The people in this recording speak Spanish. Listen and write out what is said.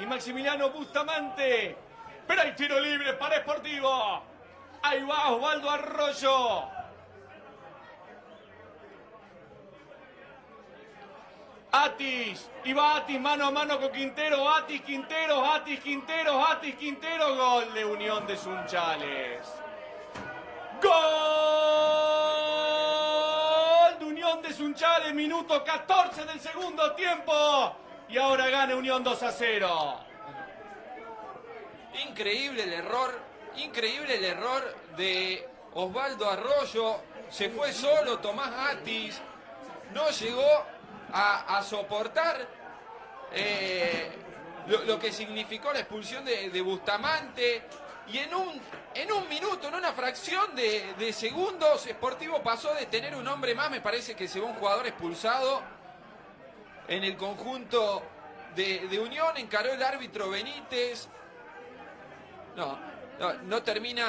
y Maximiliano Bustamante. Pero hay tiro libre para Sportivo. Ahí va Osvaldo Arroyo. Atis, y va Atis mano a mano con Quintero, Atis Quintero, Atis Quintero, Atis Quintero, gol de Unión de Sunchales. Gol de Unión de Sunchales, minuto 14 del segundo tiempo. Y ahora gana Unión 2 a 0. Increíble el error, increíble el error de Osvaldo Arroyo. Se fue solo Tomás Atis, no llegó a, soportar eh, lo, que significó la expulsión de, Bustamante. Y en un, en un minuto, en una fracción de, de segundos, Sportivo pasó de tener un hombre más. Me parece que se va un jugador expulsado en el conjunto de, Unión. Encaró el árbitro Benítez. No, no termina.